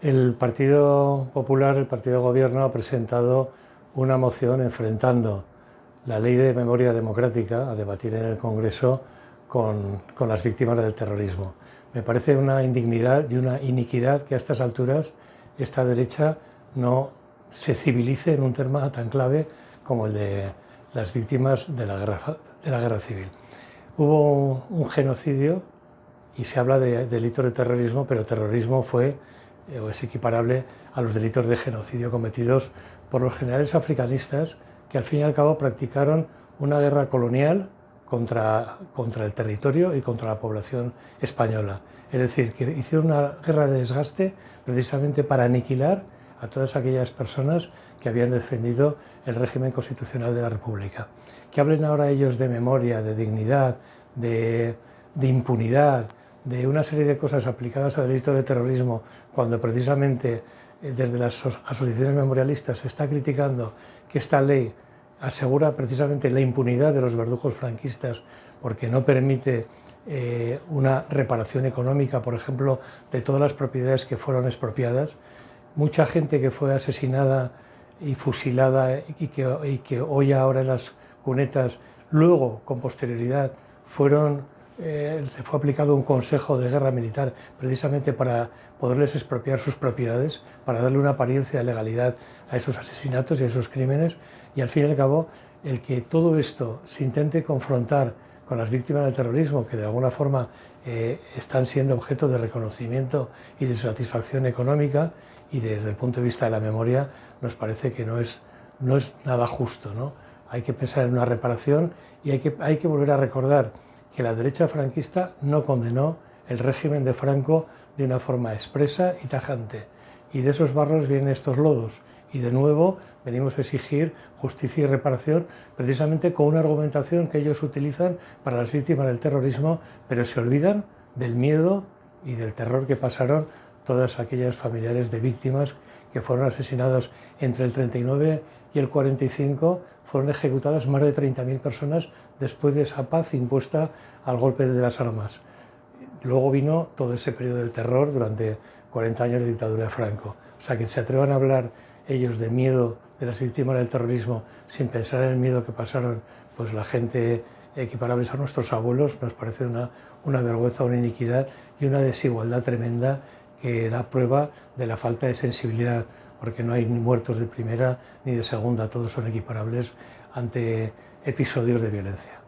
El Partido Popular, el Partido Gobierno, ha presentado una moción enfrentando la Ley de Memoria Democrática a debatir en el Congreso con, las víctimas del terrorismo. Me parece una indignidad y una iniquidad que a estas alturas esta derecha no se civilice en un tema tan clave como el de las víctimas de la guerra, civil. Hubo un, genocidio y se habla de delito de terrorismo, pero terrorismo fue o es equiparable a los delitos de genocidio cometidos por los generales africanistas que al fin y al cabo practicaron una guerra colonial contra, contra el territorio y contra la población española. Es decir, que hicieron una guerra de desgaste precisamente para aniquilar a todas aquellas personas que habían defendido el régimen constitucional de la República. Que hablen ahora ellos de memoria, de dignidad, de, de impunidad, de una serie de cosas aplicadas al delito de terrorismo, cuando precisamente eh, desde las asociaciones memorialistas se está criticando que esta ley asegura precisamente la impunidad de los verdugos franquistas porque no permite eh, una reparación económica, por ejemplo, de todas las propiedades que fueron expropiadas. Mucha gente que fue asesinada y fusilada y que, y que hoy ahora en las cunetas, luego, con posterioridad, fueron eh, fue aplicado un consejo de guerra militar precisamente para poderles expropiar sus propiedades, para darle una apariencia de legalidad a esos asesinatos y a esos crímenes y al fin y al cabo el que todo esto se intente confrontar con las víctimas del terrorismo que de alguna forma eh, están siendo objeto de reconocimiento y de satisfacción económica y desde el punto de vista de la memoria nos parece que no es, no es nada justo. ¿no? Hay que pensar en una reparación y hay que, hay que volver a recordar que la derecha franquista no condenó el régimen de Franco de una forma expresa y tajante. Y de esos barros vienen estos lodos. Y de nuevo venimos a exigir justicia y reparación precisamente con una argumentación que ellos utilizan para las víctimas del terrorismo, pero se olvidan del miedo y del terror que pasaron todas aquellas familiares de víctimas que fueron asesinadas entre el 39 y el 45 fueron ejecutadas más de 30.000 personas después de esa paz impuesta al golpe de las armas. Luego vino todo ese periodo de terror durante 40 años de dictadura de Franco. O sea, que se atrevan a hablar ellos de miedo de las víctimas del terrorismo sin pensar en el miedo que pasaron pues la gente equiparables a nuestros abuelos, nos parece una, una vergüenza, una iniquidad y una desigualdad tremenda que da prueba de la falta de sensibilidad, porque no hay ni muertos de primera ni de segunda, todos son equiparables ante episodios de violencia.